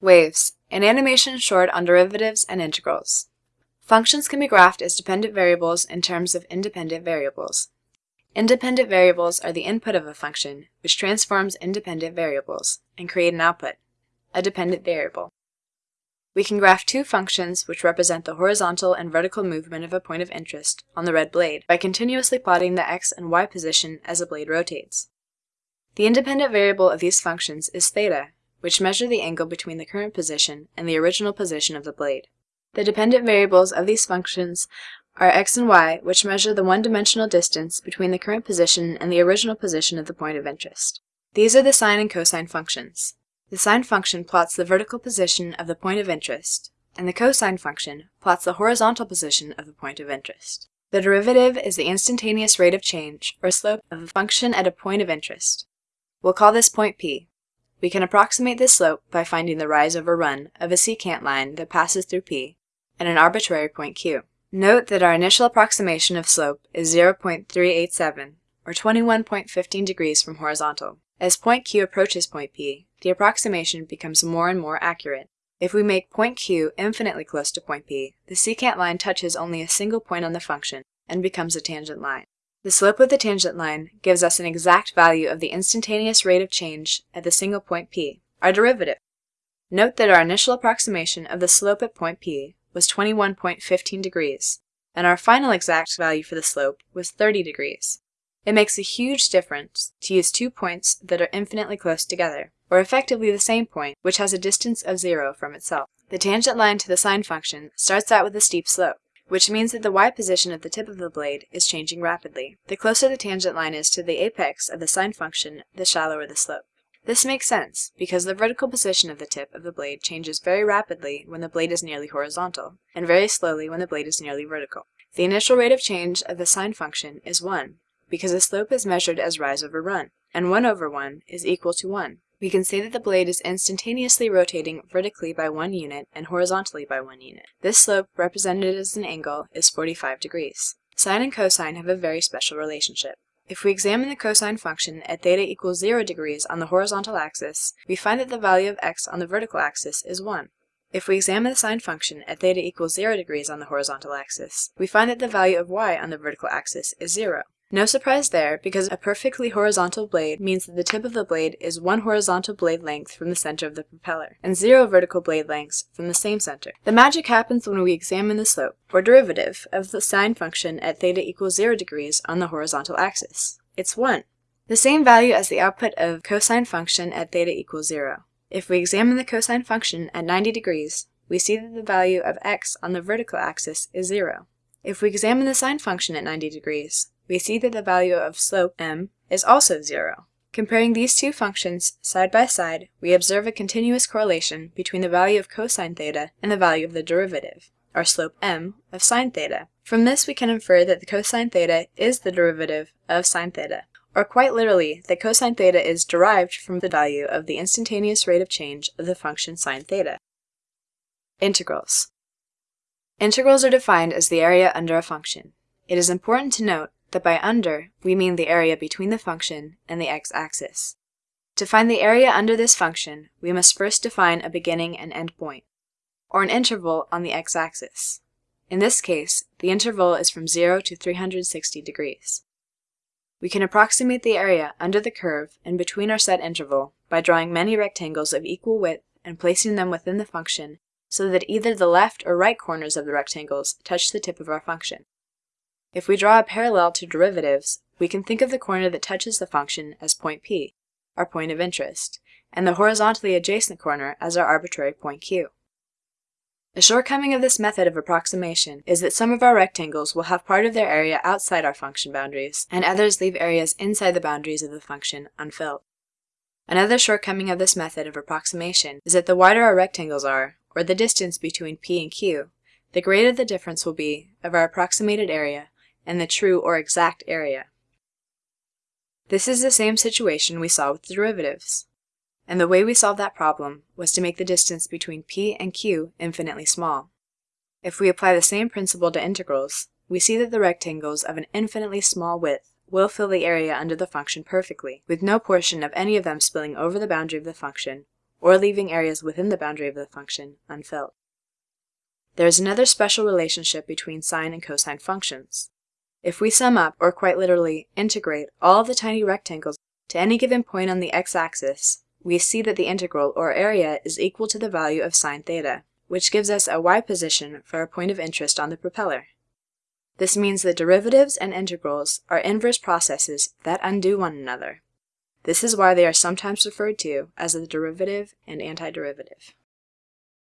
Waves, an animation short on derivatives and integrals. Functions can be graphed as dependent variables in terms of independent variables. Independent variables are the input of a function, which transforms independent variables, and create an output, a dependent variable. We can graph two functions which represent the horizontal and vertical movement of a point of interest on the red blade by continuously plotting the x and y position as the blade rotates. The independent variable of these functions is theta, which measure the angle between the current position and the original position of the blade. The dependent variables of these functions are x and y, which measure the one-dimensional distance between the current position and the original position of the point of interest. These are the sine and cosine functions. The sine function plots the vertical position of the point of interest, and the cosine function plots the horizontal position of the point of interest. The derivative is the instantaneous rate of change, or slope, of a function at a point of interest. We'll call this point P. We can approximate this slope by finding the rise over run of a secant line that passes through P at an arbitrary point Q. Note that our initial approximation of slope is 0.387, or 21.15 degrees from horizontal. As point Q approaches point P, the approximation becomes more and more accurate. If we make point Q infinitely close to point P, the secant line touches only a single point on the function and becomes a tangent line. The slope of the tangent line gives us an exact value of the instantaneous rate of change at the single point P, our derivative. Note that our initial approximation of the slope at point P was 21.15 degrees, and our final exact value for the slope was 30 degrees. It makes a huge difference to use two points that are infinitely close together, or effectively the same point, which has a distance of zero from itself. The tangent line to the sine function starts out with a steep slope which means that the y position at the tip of the blade is changing rapidly. The closer the tangent line is to the apex of the sine function, the shallower the slope. This makes sense, because the vertical position of the tip of the blade changes very rapidly when the blade is nearly horizontal, and very slowly when the blade is nearly vertical. The initial rate of change of the sine function is 1, because the slope is measured as rise over run, and 1 over 1 is equal to 1 we can say that the blade is instantaneously rotating vertically by one unit and horizontally by one unit. This slope, represented as an angle, is 45 degrees. Sine and cosine have a very special relationship. If we examine the cosine function at theta equals 0 degrees on the horizontal axis, we find that the value of x on the vertical axis is 1. If we examine the sine function at theta equals 0 degrees on the horizontal axis, we find that the value of y on the vertical axis is 0. No surprise there, because a perfectly horizontal blade means that the tip of the blade is one horizontal blade length from the center of the propeller, and zero vertical blade lengths from the same center. The magic happens when we examine the slope, or derivative, of the sine function at theta equals 0 degrees on the horizontal axis. It's 1. The same value as the output of cosine function at theta equals 0. If we examine the cosine function at 90 degrees, we see that the value of x on the vertical axis is 0. If we examine the sine function at 90 degrees, we see that the value of slope m is also 0. Comparing these two functions side by side, we observe a continuous correlation between the value of cosine theta and the value of the derivative, or slope m, of sine theta. From this we can infer that the cosine theta is the derivative of sine theta, or quite literally, that cosine theta is derived from the value of the instantaneous rate of change of the function sine theta. Integrals. Integrals are defined as the area under a function. It is important to note that by under, we mean the area between the function and the x-axis. To find the area under this function, we must first define a beginning and end point, or an interval on the x-axis. In this case, the interval is from 0 to 360 degrees. We can approximate the area under the curve and between our set interval by drawing many rectangles of equal width and placing them within the function so that either the left or right corners of the rectangles touch the tip of our function. If we draw a parallel to derivatives, we can think of the corner that touches the function as point P, our point of interest, and the horizontally adjacent corner as our arbitrary point Q. A shortcoming of this method of approximation is that some of our rectangles will have part of their area outside our function boundaries, and others leave areas inside the boundaries of the function unfilled. Another shortcoming of this method of approximation is that the wider our rectangles are, or the distance between P and Q, the greater the difference will be of our approximated area and the true or exact area. This is the same situation we saw with the derivatives. And the way we solved that problem was to make the distance between p and q infinitely small. If we apply the same principle to integrals, we see that the rectangles of an infinitely small width will fill the area under the function perfectly, with no portion of any of them spilling over the boundary of the function or leaving areas within the boundary of the function unfilled. There is another special relationship between sine and cosine functions. If we sum up, or quite literally integrate, all the tiny rectangles to any given point on the x-axis, we see that the integral, or area, is equal to the value of sine theta, which gives us a y position for a point of interest on the propeller. This means that derivatives and integrals are inverse processes that undo one another. This is why they are sometimes referred to as the derivative and antiderivative.